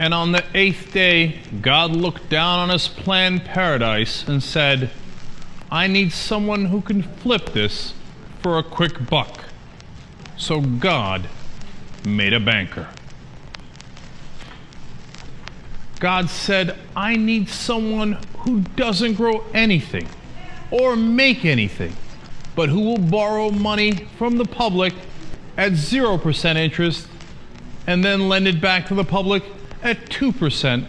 And on the eighth day, God looked down on his planned paradise and said, I need someone who can flip this for a quick buck. So God made a banker. God said, I need someone who doesn't grow anything or make anything, but who will borrow money from the public at 0% interest and then lend it back to the public at 2%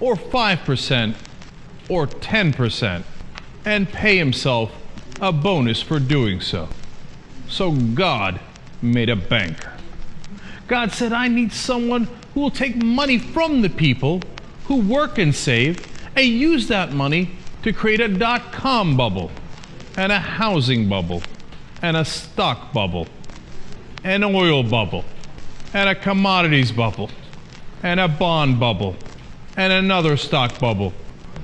or 5% or 10% and pay himself a bonus for doing so. So God made a banker. God said, I need someone who will take money from the people who work and save and use that money to create a dot com bubble and a housing bubble and a stock bubble, an oil bubble, and a commodities bubble, and a bond bubble, and another stock bubble,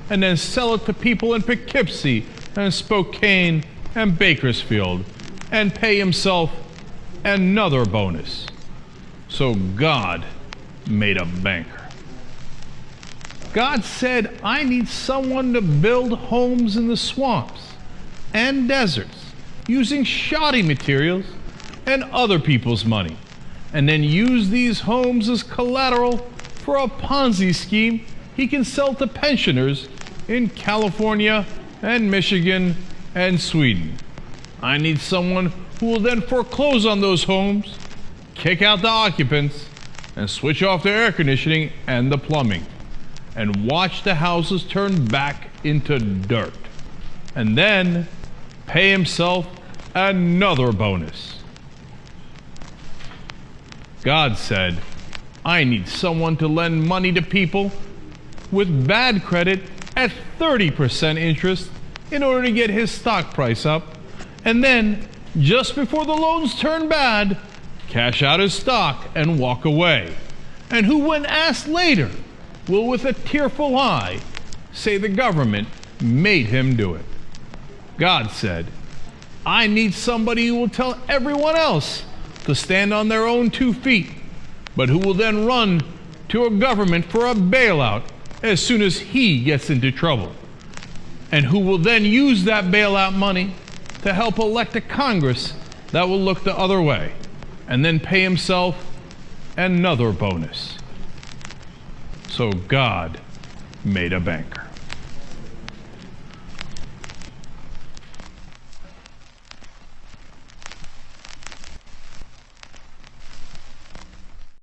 and then sell it to people in Poughkeepsie and Spokane and Bakersfield and pay himself another bonus. So God made a banker. God said, I need someone to build homes in the swamps and deserts using shoddy materials and other people's money, and then use these homes as collateral for a Ponzi scheme he can sell to pensioners in California and Michigan and Sweden. I need someone who will then foreclose on those homes, kick out the occupants, and switch off the air conditioning and the plumbing and watch the houses turn back into dirt. And then pay himself another bonus. God said, I need someone to lend money to people with bad credit at 30% interest in order to get his stock price up. And then, just before the loans turn bad, cash out his stock and walk away. And who, when asked later, will with a tearful eye say the government made him do it. God said, I need somebody who will tell everyone else to stand on their own two feet, but who will then run to a government for a bailout as soon as he gets into trouble, and who will then use that bailout money to help elect a Congress that will look the other way, and then pay himself another bonus. So God made a banker.